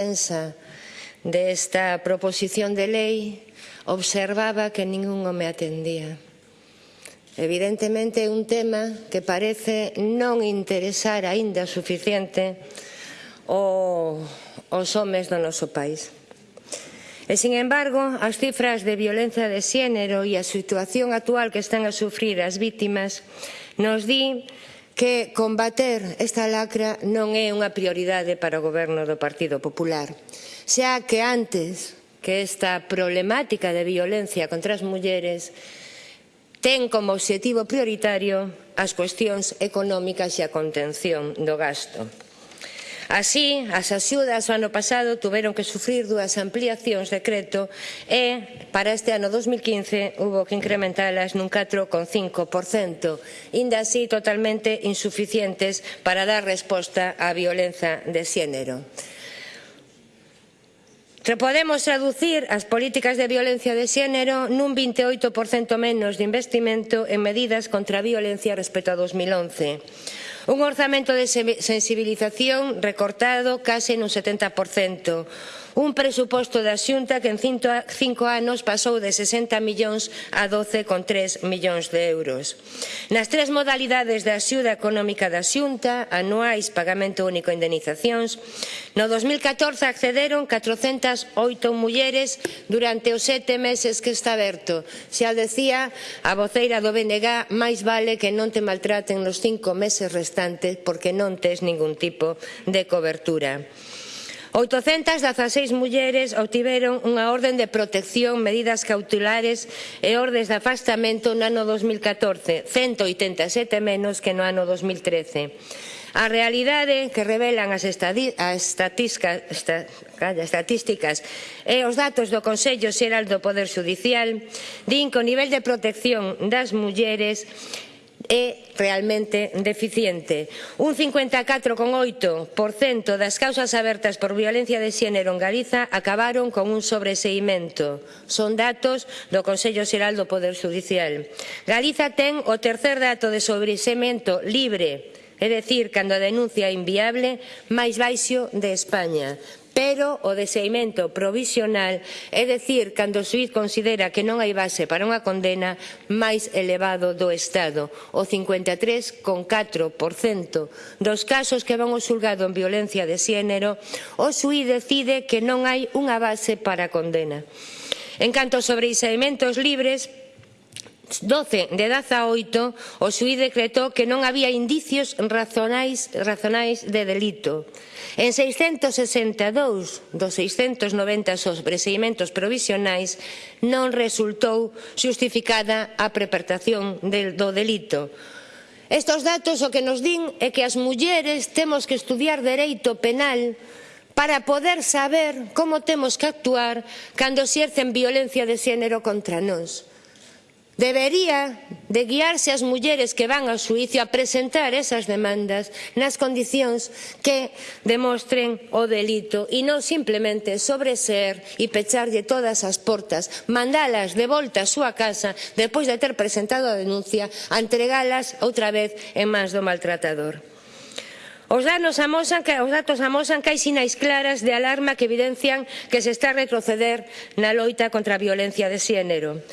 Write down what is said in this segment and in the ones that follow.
prensa desta proposición de lei observaba que ningún me atendía. Evidentemente un tema que parece non interesar aínda suficiente os homes do noso país. E, sin embargo, as cifras de violencia de xénero e a situación actual que están a sufrir as vítimas nos di que combater esta lacra non é unha prioridade para o goberno do Partido Popular, xa que antes que esta problemática de violencia contra as mulleres ten como obxectivo prioritario as cuestións económicas e a contención do gasto. Así, as axudas o ano pasado tuveron que sufrir dúas ampliacións de creto e para este ano 2015 hubo que incrementalas nun 4,5%, inda así totalmente insuficientes para dar resposta á violencia de xénero. Podemos traducir as políticas de violencia de xénero nun 28% menos de investimento en medidas contra a violencia respecto a 2011 Un orzamento de sensibilización recortado case nun 70%, Un presuposto da Xunta que en cinco anos pasou de 60 millóns a 12,3 millóns de euros. Nas tres modalidades da axuda económica da Xunta, anuais, pagamento único e indenizacións, no 2014 accederon 408 mulleres durante os sete meses que está aberto. Xa decía a voceira do BNG, máis vale que non te maltraten nos cinco meses restantes porque non tes ningún tipo de cobertura. 816 mulleres obtiveron unha orden de protección, medidas cautelares e ordes de afastamento no ano 2014, 187 menos que no ano 2013. A realidade que revelan as, estatísticas, estatísticas e os datos do Consello Xeral do Poder Judicial din que o nivel de protección das mulleres é realmente deficiente. Un 54,8% das causas abertas por violencia de xénero en Galiza acabaron con un sobreseimento. Son datos do Consello Xeral do Poder Judicial. Galiza ten o tercer dato de sobreseimento libre é dicir, cando a denuncia é inviable, máis baixo de España pero o deseimento provisional, é dicir, cando o suiz considera que non hai base para unha condena máis elevado do Estado, o 53,4% dos casos que van ao xulgado en violencia de xénero, o suiz decide que non hai unha base para a condena. En canto sobre isaimentos libres, 12 de 18, o xuiz decretou que non había indicios razonais, razonais de delito. En 662 dos 690 sobreseimentos provisionais non resultou xustificada a prepertación del, do delito. Estos datos o que nos din é que as mulleres temos que estudiar dereito penal para poder saber como temos que actuar cando xercen violencia de xénero contra nós. Debería de guiarse as mulleres que van ao suicio a presentar esas demandas nas condicións que demostren o delito e non simplemente sobreser e pecharlle todas as portas, mandalas de volta á súa casa despois de ter presentado a denuncia, a entregalas outra vez en mans do maltratador. Os, datos, amosan que, os datos amosan que hai sinais claras de alarma que evidencian que se está a retroceder na loita contra a violencia de xénero.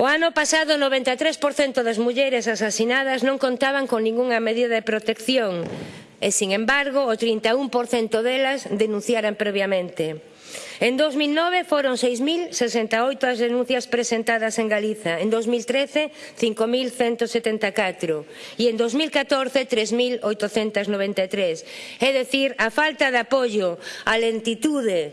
O ano pasado, o 93% das mulleres asasinadas non contaban con ningunha medida de protección e, sin embargo, o 31% delas denunciaran previamente. En 2009 foron 6.068 as denuncias presentadas en Galiza, en 2013 5.174 e en 2014 3.893. É dicir, a falta de apoio, a lentitude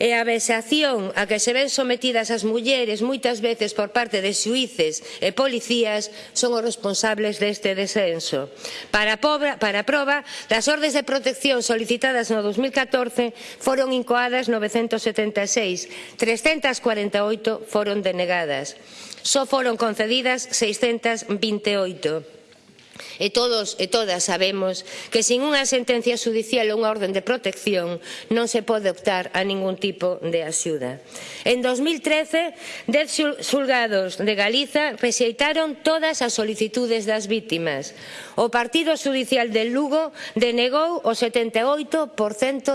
e a vexación a que se ven sometidas as mulleres moitas veces por parte de xuíces e policías son os responsables deste descenso. Para, pobra, para proba, das ordes de protección solicitadas no 2014 foron incoadas 976, 348 foron denegadas. Só foron concedidas 628. E todos e todas sabemos que sin unha sentencia judicial ou unha orden de protección non se pode optar a ningún tipo de axuda. En 2013, dez xulgados de Galiza rexeitaron todas as solicitudes das vítimas. O Partido Judicial de Lugo denegou o 78%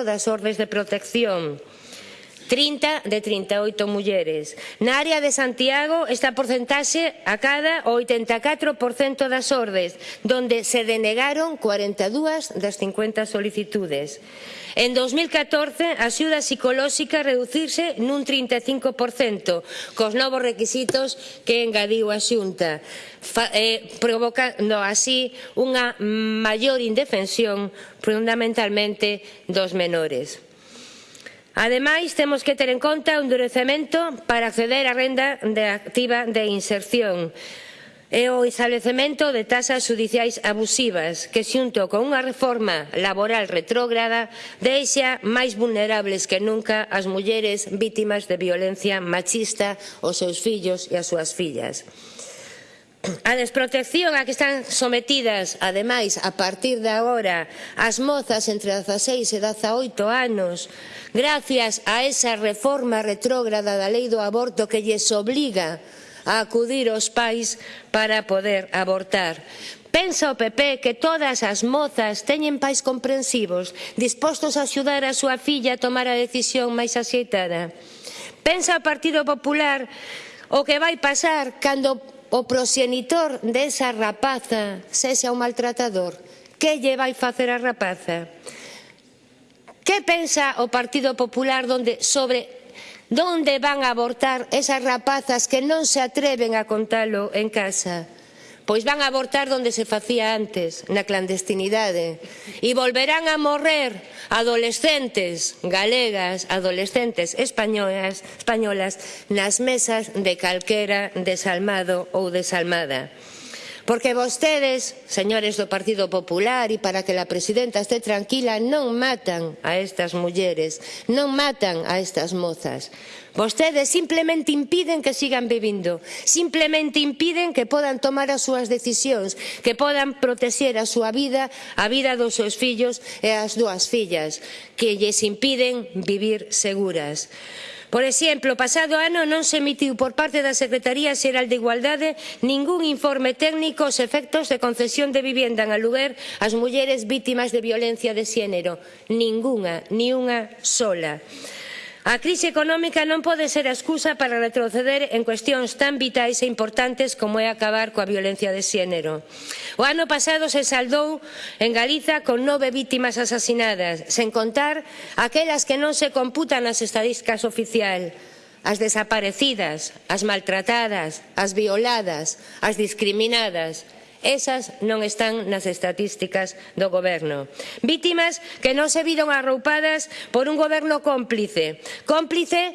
das ordes de protección. 30 de 38 mulleres. Na área de Santiago esta porcentaxe acada o 84% das ordes, donde se denegaron 42 das 50 solicitudes. En 2014 a axuda psicolóxica reducirse nun 35% cos novos requisitos que engadiu a Xunta, eh, provocando así unha maior indefensión fundamentalmente dos menores. Ademais, temos que ter en conta o endurecemento para acceder á renda de activa de inserción e o establecemento de tasas judiciais abusivas que xunto con unha reforma laboral retrógrada deixa máis vulnerables que nunca as mulleres vítimas de violencia machista, os seus fillos e as súas fillas a desprotección a que están sometidas, ademais, a partir de agora, as mozas entre 16 e 18 anos, gracias a esa reforma retrógrada da lei do aborto que lles obliga a acudir aos pais para poder abortar. Pensa o PP que todas as mozas teñen pais comprensivos, dispostos a axudar a súa filla a tomar a decisión máis axeitada. Pensa o Partido Popular o que vai pasar cando o proxenitor desa rapaza sexa un maltratador, que lle vai facer a rapaza? Que pensa o Partido Popular donde, sobre donde van a abortar esas rapazas que non se atreven a contalo en casa? Pois van a abortar onde se facía antes, na clandestinidade. E volverán a morrer adolescentes galegas, adolescentes españolas, españolas nas mesas de calquera desalmado ou desalmada. Porque vostedes, señores do Partido Popular, e para que a presidenta este tranquila, non matan a estas mulleres, non matan a estas mozas. Vostedes simplemente impiden que sigan vivindo, simplemente impiden que podan tomar as súas decisións, que podan protexer a súa vida, a vida dos seus fillos e as dúas fillas, que lles impiden vivir seguras. Por exemplo, o pasado ano non se emitiu por parte da Secretaría Xeral de Igualdade ningún informe técnico os efectos de concesión de vivienda en aluguer ás mulleres vítimas de violencia de xénero. Ninguna, ni unha sola. A crise económica non pode ser a excusa para retroceder en cuestións tan vitais e importantes como é acabar coa violencia de xénero. O ano pasado se saldou en Galiza con nove vítimas asasinadas, sen contar aquelas que non se computan nas estadísticas oficial, as desaparecidas, as maltratadas, as violadas, as discriminadas, Esas non están nas estatísticas do goberno. Vítimas que non se viron arroupadas por un goberno cómplice, cómplice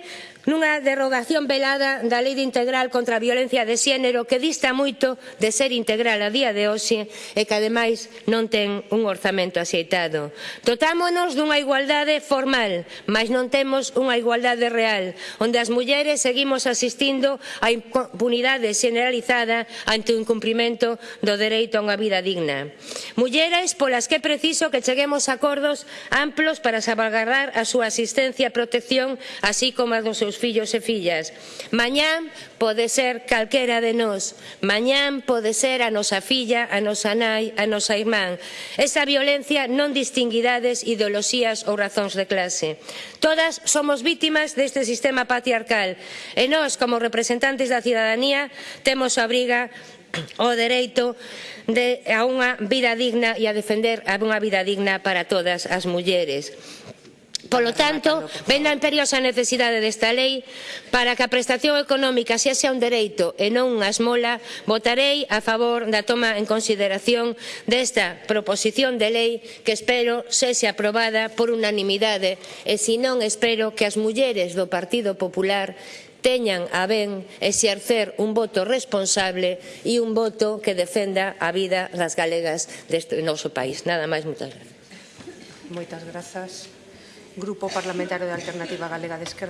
nunha derrogación velada da Lei de Integral contra a Violencia de Xénero que dista moito de ser integral a día de hoxe e que ademais non ten un orzamento axeitado. Dotámonos dunha igualdade formal, mas non temos unha igualdade real, onde as mulleres seguimos asistindo á impunidade generalizada ante o incumprimento do dereito a unha vida digna. Mulleres polas que é preciso que cheguemos a acordos amplos para salvaguardar a súa asistencia e protección, así como a dos seus fillos e fillas. Mañán pode ser calquera de nós, mañán pode ser a nosa filla, a nosa nai, a nosa irmán. Esa violencia non distinguidades, ideoloxías ou razóns de clase. Todas somos vítimas deste sistema patriarcal e nós, como representantes da cidadanía, temos a obriga o dereito de, a unha vida digna e a defender a unha vida digna para todas as mulleres. Polo tanto, ven a imperiosa necesidade desta lei para que a prestación económica xa sea un dereito e non unha esmola, votarei a favor da toma en consideración desta proposición de lei que espero sexa aprobada por unanimidade e se non espero que as mulleres do Partido Popular teñan a ben exercer un voto responsable e un voto que defenda a vida das galegas deste noso país. Nada máis, moitas gracias. Moitas grazas. Grupo Parlamentario de Alternativa Galega de Esquerda.